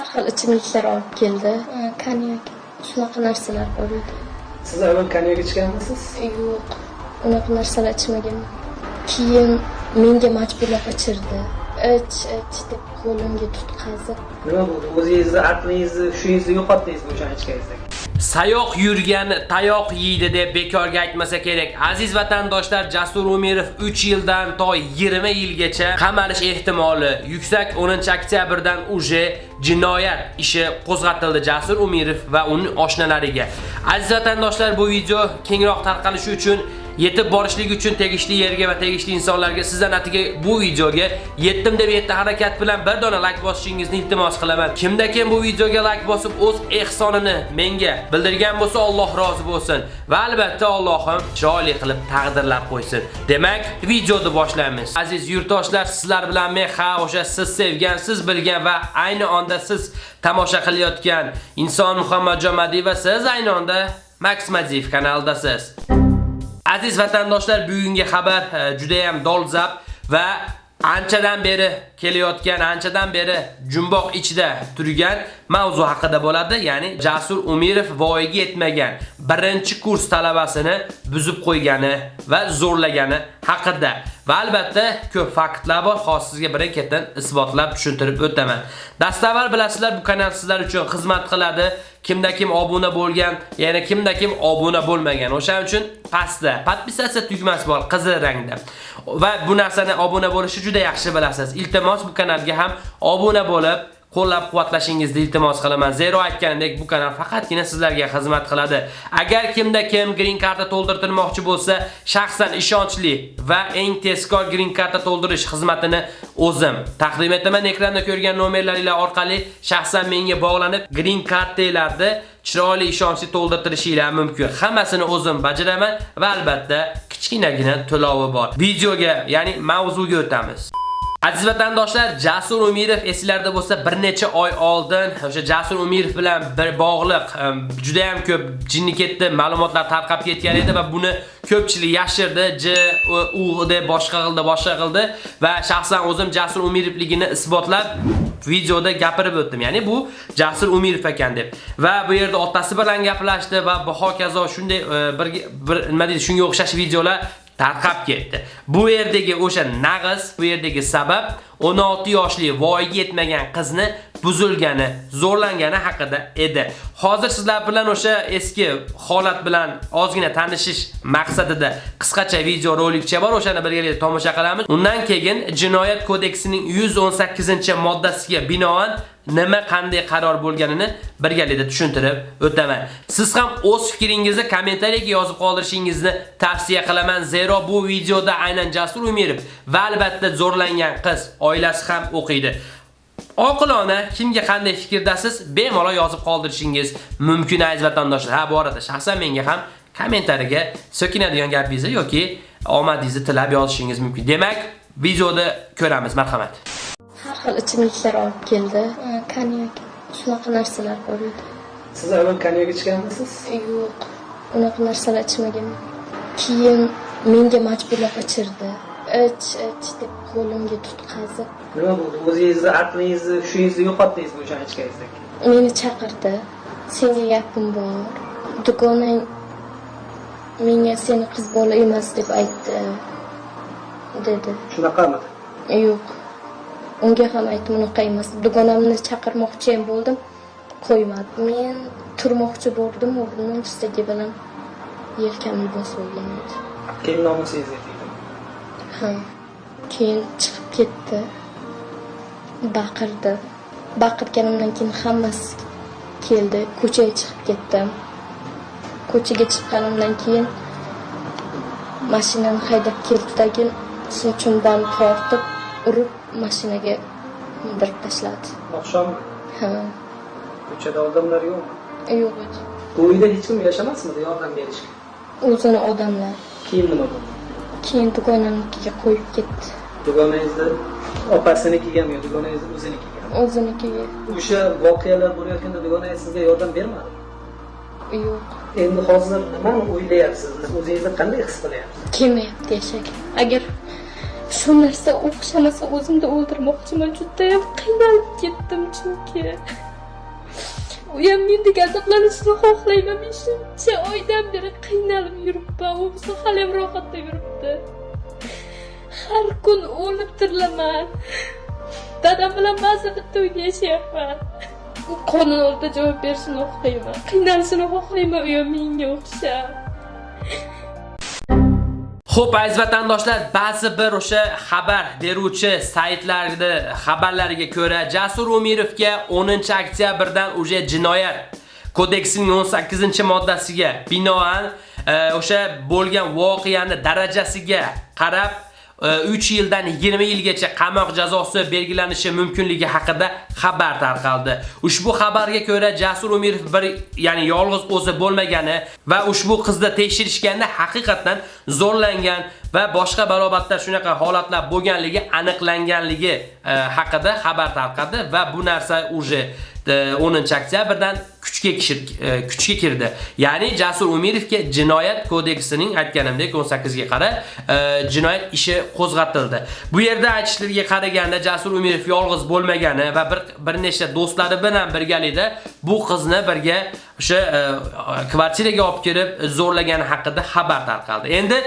har xil ichimliklar olib keldi. Konyak. Shunaqa narsalar bor edi. Siz avval konyak ichganmisiz? Yo'q. Unaqa narsalar ichmaganman keyin menga majburlab ichirdi. Ich ich deb qo'limga tutqazib. Nima bo'ldi? O'zingizni aqlingizni hushingizni yo'qotdingizmi o'shani ichganingizdan Sayoq yurgan tayoq yeydi deb bekorga aytmasa kerak. Aziz vatandoshlar, Jasur Umirov 3 yildan to 20 yilgacha qamalish ehtimoli yuksak 10-oktyabrdan uje jinoyat ishi qo'zg'atildi Jasur Umirov va uning oshnalariga. Aziz vatandoshlar, bu video kengroq tarqalishi uchun yetib borishlik uchun tegishli yerga va tegishli insonlarga sizdan atiga bu videoga yetdim deb yetti harakat bilan bir dona like bosishingizni iltimos qilaman. Kimda kim bu videoga like bosib o'z ehsonini menga bildirgan bo'lsa Alloh rozi bo'lsin va albatta Allohim chiroyli qilib taqdirlab qo'ysin. Demak, videoni boshlaymiz. Aziz yurtdoshlar, sizlar bilan men ha o'sha siz sevgan, siz bilgan va ayni onda siz tomosha qilayotgan inson Muhammadjon Jomadiyev va siz ayni onda Max Madiyev kanalidasiz. Aziz vatandoshlar, bugungi xabar e, juda ham dolzarb va anchadan beri kelayotgan, anchadan beri jumboq ichida turgan mavzu haqida bo'ladi. Ya'ni Jasur Umirov voyaga yetmagan birinchi kurs talabasini buzib qo'ygani va zo'rlagani haqida. Va albatta ko'p faktlar bor, hozir sizga birin-ketin isbotlab tushuntirib o'taman. Dastavval bilasizlar, bu kanal sizlar uchun xizmat qiladi. Kimda kim obuna bo'lgan, yana kimda kim obuna bo'lmagan. O'shaning uchun pastda podpisatsiya tugmasi bor, qizil rangda. Va bu narsani obuna bo'lishi juda yaxshi bilasiz. Iltimos bu kanalga ham obuna bo'lib qo'llab-quvvatlashingizni iltimos qilaman. Zero aytganimdek bu kanal faqatgina sizlarga xizmat qiladi. Agar kimda kim green karta to'ldirtirmoqchi bo'lsa, shaxsan ishonchli va eng tezkor green karta to'ldirish xizmatini o'zim taqdim etaman. Ekranda ko'rgan nomerlaringiz orqali shaxsan menga bog'lanib, green kartalarni chiroyli ishonchli to'ldirtirishingiz mumkin. Hammasini o'zim bajaraman va albatta kichkinagina to'lovi bor. Videoga, ya'ni mavzuga o'tamiz. Aziz vatandoshlar, Jasur Umirov esilarda bo'lsa, bir necha oy oldin o'sha Jasur Umirov bilan bir bog'liq juda ham ko'p jinni ketdi, ma'lumotlar tarqab ketgan edi va buni ko'pchilik yashirdi, J, U deb boshqa qildi, boshqa qildi va shaxsan o'zim Jasur Umirovligini isbotlab videoda gapirib o'tdim. Ya'ni bu Jasur Umirov ekan deb. Va bu yerda otasi bilan gaplashdi va bu hokazo shunday e, bir nima deydi, shunga o'xshash videolar tarqab ketdi. Bu yerdagi o'sha nag'iz, bu yerdagi sabab 16 yoshli voyaga yetmagan qizni buzilgani, zo'rlangani haqida edi. Hozir sizlar bilan o'sha eski holat bilan ozgina tanishish maqsadida qisqacha video rolikcha bor, o'shani birgalikda tomosha qilamiz. Undan keyin Jinoyat kodeksining 118-moddasiga binoan nima qanday qaror bo'lganini birgalikda tushuntirib o'taman. Siz ham o'z fikringizni kommentariyaga yozib qoldirishingizni tavsiya qilaman, zero bu videoda aynan Jasur Umirov va albatta zo'rlangan qiz oilasi ham o'qiydi. Oqilona kimga qanday fikrdasiz, bemalol yozib qoldirishingiz mumkin aziz vatandoshlar. Ha, bu arada shaxsan menga ham kommentariyaga so'kinadigan gapingizni yoki omadingizni tilab yozishingiz mumkin. Demak, videoda ko'ramiz, marhamat. har xil ichimliklar olib keldi. Konyak. Shunaqa narsalar bor edi. Siz avval konyak ichganmisiz? Yo'q. Unaqa narsalar ichmaganman keyin menga majburlab ichirdi ich ich deb qo'limga tutqazib. Nima bo'ldi? O'zingizni aqlingizni hushingizni yo'qotdingizmi o'shani ichganingizdan keyin meni chaqirdi. Senga gapim bor. Dugonang menga seni qiz bola emas deb aytdi dedi. Shunaqamidi yo'q. Unga ham aytdim unaqa emas. Dugonamni chaqirmoqchi ham bo'ldim qo'ymadi men turmoqchi bo'ldim o'rnimdan bilan yelkamni bosib olgan edi. Keyin nomusingizga tegdimi ha keyin chiqib ketdi. Baqirdi. Baqirganimdan keyin hammasi keldi. Ko'chaga chiqib ketdim. Ko'chaga chiqqanimdan keyin mashinani haydab keldidagi sochimdan tortib urib mashinaga mindirib tashladi. Oqshommi ha. Ko'chada odamlar yo'qmi yo'q edi bu uyda hech kim yashamasmidi yordam berishga o'zini odamlar. Keyin nima bo'ldi keyin dugonamnikiga qo'yib ketdi. Dugonangizni opasiniki-gami yo dugonangizni o'zinikigami o'zinikiga. O'sha voqealar bo'layotganda dugonangiz sizga yordam bermadi yo'q. Endi hozir nimani o'ylayapsiz? O'zingizni qanday his qilyapsiz? Kelmayapti yashaga agar shu narsa o'xshamasa o'zimni o'ldirmoqchiman judayam qiynalib ketdim chunki Uyam ham mendek azoblanishni xohlayman men shuncha oydan beri qiynalib yuribman u bo'lsa haliyam rohatda yuribdi. Har kun o'lib tirilaman. Dadam bilan ba'zi bitta uyda yashayapman. U qonun oldida javob berishini xohlayman. Qiynalishini xohlayman u ham menga o'xshab. Xo'p, aziz vatandoshlar, ba'zi bir o'sha xabar beruvchi saytlarda xabarlariga ko'ra Jasur Umirovga 10-oktyabrdan uje jinoyat kodeksining 18-moddasiga binoan e, o'sha bo'lgan voqeani darajasiga qarab 3 yildan 20 yilgacha qamoq jazosi belgilanishi mumkinligi haqida xabar tarqaldi. Ushbu xabarga ko'ra Jasur Umirov bir, ya'ni yolg'iz o'zi bo'lmagani va ushbu qizni tekshirishganda haqiqatan zo'rlangan va boshqa barobatda shunaqa holatlar bo'lganligi aniqlanganligi e, haqida xabar tarqadi va bu narsa uje 10-oktyabrdan kuchga e, kuchga kirdi. Ya'ni Jasur Umirovga jinoyat kodeksining aytganimdek 18 ga qara e, jinoyat ishi qo'zg'atildi. Bu yerda aytishlariga qaraganda Jasur Umirov yolg'iz bo'lmagani va bir bir nechta do'stlari bilan birgalikda bu qizni birga o'sha e, kvartiraga olib kirib zo'rlagani haqida xabar tarqaldi. Endi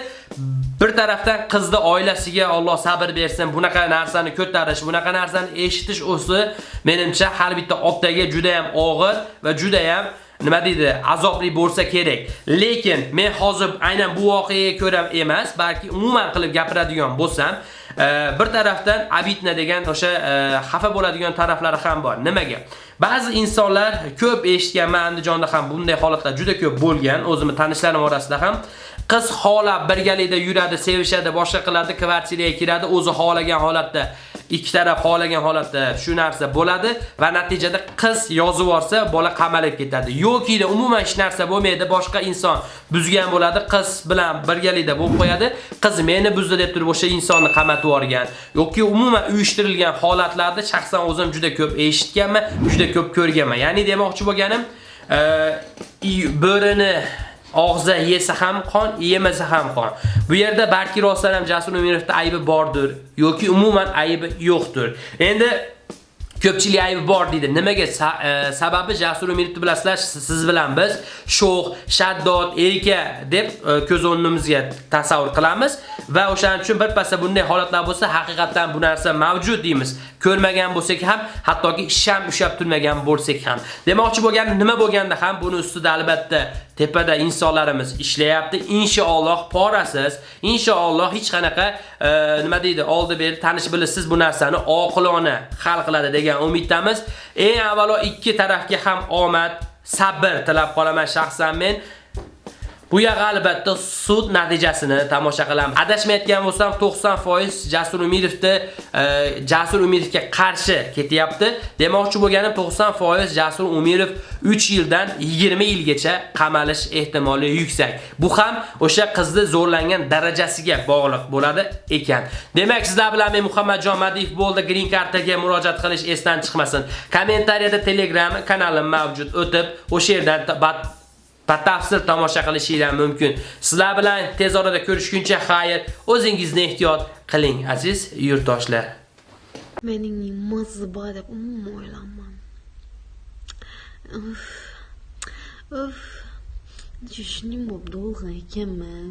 bir tarafdan qizni oilasiga Alloh sabr bersin, bunaqa narsani ko'tarish, bunaqa narsani eshitish o'zi menimcha har bitta otaga juda ham og'ir va juda ham nima deydi, azobli bo'lsa kerak. Lekin men hozir aynan bu voqeaga ko'ra emas, balki umuman qilib gapiradigan bo'lsam, e, bir tarafdan Abitna degan o'sha e, xafa bo'ladigan taraflari ham bor. Nimaga? Ba'zi insonlar ko'p eshitganman Andijonda ham bunday holatlar juda ko'p bo'lgan, o'zimni tanishlarim orasida ham. Qiz xola birgalikda yuradi, sevishadi, boshqa qiladi, kvartiraga kiradi, o'zi xohlagan holatda ikki taraf xohlagan holatda shu narsa bo'ladi va natijada qiz yozib yuborsa, bola qamalib ketadi. Yoki da umuman hech narsa bo'lmaydi, boshqa inson buzgan bo'ladi, qiz bilan birgalikda bo'lib qo'yadi. Qiz meni buzdi deb turib o'sha insonni qamatib yuborgan. Yoki umuman uyushtirilgan holatlarda shaxsan o'zim juda ko'p eshitganman, juda ko'p ko'rganman. Ya'ni demoqchi bo'lganim, e, bo'rini og'za yesa ham qon, yemasa ham qon. Bu yerda balki rostdan ham Jasur Umirovda aybi bordir yoki umuman aybi yo'qdir. Endi ko'pchilik aybi bor deydi. Nimaga? E, sababi Jasur Umirovni bilasizlar, siz bilan biz sho'x, shaddod, erka deb e, ko'z o'ngimizga tasavvur qilamiz va o'shaning uchun birpasda bunday holatlar bo'lsa, haqiqatan bu narsa mavjud deymiz. Ko'rmagan bo'lsak ham, hattoki sham ushab turmagan bo'lsak ham. Demoqchi bo'lgan nima bo'lganda ham buni ustida albatta tepada insonlarimiz ishlayapti. Inshaalloh porasiz, inshaalloh hech qanaqa e, nima deydi, oldi beri tanish bilasiz bu narsani oqilona hal qiladi degan umiddamiz. Eng avvalo ikki tarafga ham omad, sabr tilab qolaman shaxsan men. Bu yoq albatta sud natijasini tomosha qilamiz. Adashmayotgan bo'lsam 90% Jasur Umirovni e, Jasur Umirovga qarshi ketyapti. Demoqchi bo'lganim 90% Jasur Umirov 3 yildan 20 yilgacha qamalish ehtimoli yuksak. Bu ham o'sha qizni zo'rlangan darajasiga bog'liq bo'ladi ekan. Demak, sizlar bilan men Muhammadjon Madiyev bo'ldi. Green kartaga murojaat qilish esdan chiqmasin. Kommentariyada Telegram kanalim mavjud. O'tib, o'sha yerdan batafsil tomosha qilishinglar mumkin. Sizlar bilan tez orada ko'rishguncha xayr, o'zingizni ehtiyot qiling aziz yurtdoshlar. Mening nimasi bor deb umuman o'ylanmam. Uf. Uf. Shuning bo'lib dolg'a ekanman.